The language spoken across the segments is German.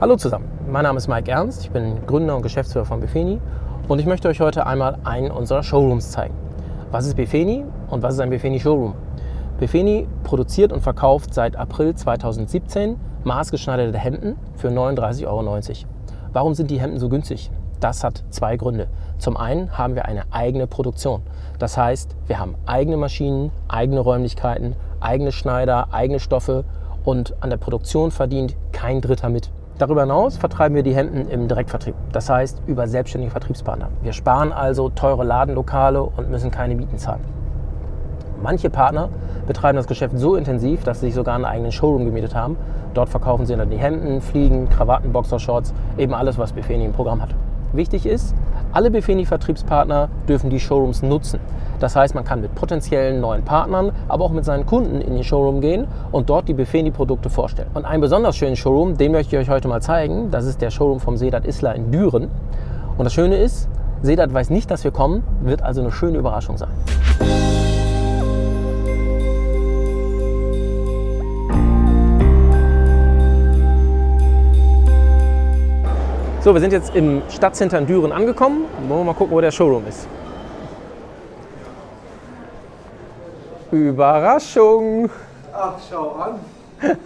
Hallo zusammen, mein Name ist Mike Ernst, ich bin Gründer und Geschäftsführer von Befeni und ich möchte euch heute einmal einen unserer Showrooms zeigen. Was ist Befeni und was ist ein Befeni Showroom? Befeni produziert und verkauft seit April 2017 maßgeschneiderte Hemden für 39,90 Euro. Warum sind die Hemden so günstig? Das hat zwei Gründe. Zum einen haben wir eine eigene Produktion. Das heißt, wir haben eigene Maschinen, eigene Räumlichkeiten, eigene Schneider, eigene Stoffe und an der Produktion verdient kein Dritter mit. Darüber hinaus vertreiben wir die Hemden im Direktvertrieb, das heißt über selbstständige Vertriebspartner. Wir sparen also teure Ladenlokale und müssen keine Mieten zahlen. Manche Partner betreiben das Geschäft so intensiv, dass sie sich sogar einen eigenen Showroom gemietet haben. Dort verkaufen sie dann die Hemden, Fliegen, Krawatten, Boxershorts, eben alles, was Befeni im Programm hat. Wichtig ist, alle Befeni-Vertriebspartner dürfen die Showrooms nutzen. Das heißt, man kann mit potenziellen neuen Partnern, aber auch mit seinen Kunden in den Showroom gehen und dort die Befeni-Produkte vorstellen. Und einen besonders schönen Showroom, den möchte ich euch heute mal zeigen. Das ist der Showroom vom Sedat Isla in Düren. Und das Schöne ist, Sedat weiß nicht, dass wir kommen, wird also eine schöne Überraschung sein. So, wir sind jetzt im Stadtcenter in Düren angekommen. Wollen wir mal gucken, wo der Showroom ist. Überraschung! Ach, schau an.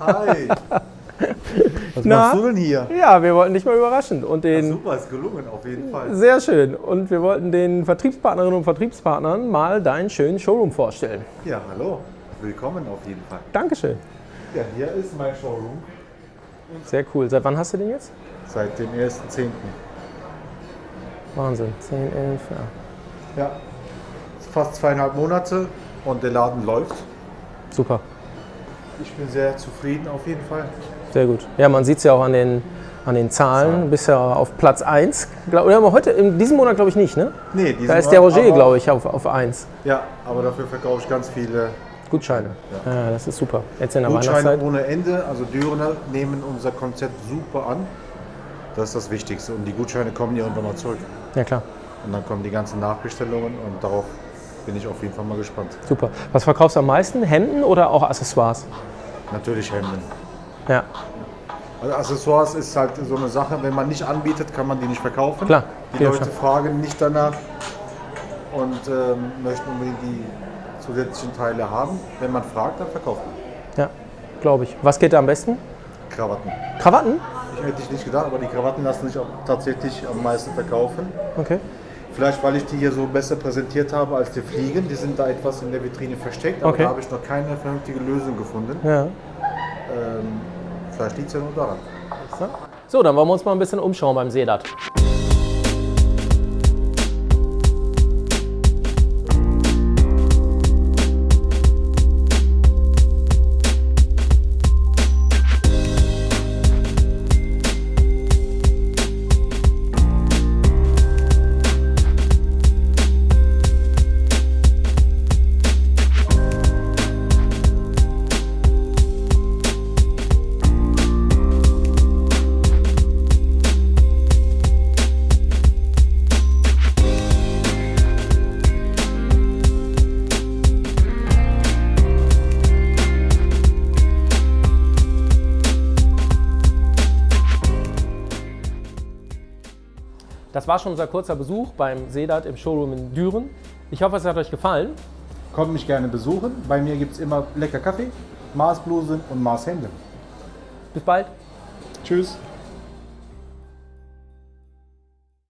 Hi. Was Na? machst du denn hier? Ja, wir wollten dich mal überraschen. Und den, super, ist gelungen auf jeden Fall. sehr schön. Und wir wollten den Vertriebspartnerinnen und Vertriebspartnern mal deinen schönen Showroom vorstellen. Ja, hallo. Willkommen auf jeden Fall. Dankeschön. Ja, hier ist mein Showroom. Sehr cool. Seit wann hast du den jetzt? Seit dem 1.10. Wahnsinn. 10, 11, ja. Ja, fast zweieinhalb Monate und der Laden läuft. Super. Ich bin sehr zufrieden auf jeden Fall. Sehr gut. Ja, man sieht es ja auch an den, an den Zahlen. Du bist ja auf Platz 1. Glaub- Oder aber heute, in diesem Monat glaube ich nicht, ne? Nee, diesen Da ist der Roger, glaube ich, auf, auf 1. Ja, aber dafür verkaufe ich ganz viele Gutscheine. Ja. das ist super. Jetzt in der Gutscheine ohne Ende. Also Dürener nehmen unser Konzept super an. Das ist das Wichtigste. Und die Gutscheine kommen irgendwann mal zurück. Ja, klar. Und dann kommen die ganzen Nachbestellungen und darauf bin ich auf jeden Fall mal gespannt. Super. Was verkaufst du am meisten? Hemden oder auch Accessoires? Natürlich Hemden. Ja, Also Accessoires ist halt so eine Sache, wenn man nicht anbietet, kann man die nicht verkaufen. Klar, Die Leute klar. fragen nicht danach und ähm, möchten unbedingt die zusätzlichen Teile haben. Wenn man fragt, dann verkauft man. ja glaube ich. Was geht da am besten? Krawatten. Krawatten? Ich hätte ich nicht gedacht, aber die Krawatten lassen sich auch tatsächlich am meisten verkaufen. Okay. Vielleicht, weil ich die hier so besser präsentiert habe als die Fliegen. Die sind da etwas in der Vitrine versteckt, aber Okay. da habe ich noch keine vernünftige Lösung gefunden. Ja. Ähm, vielleicht liegt es ja nur daran. So, dann wollen wir uns mal ein bisschen umschauen beim Sedat. Das war schon unser kurzer Besuch beim Sedat im Showroom in Düren. Ich hoffe, es hat euch gefallen. Kommt mich gerne besuchen. Bei mir gibt es immer lecker Kaffee, Maßblusen und Maßhände. Bis bald. Tschüss.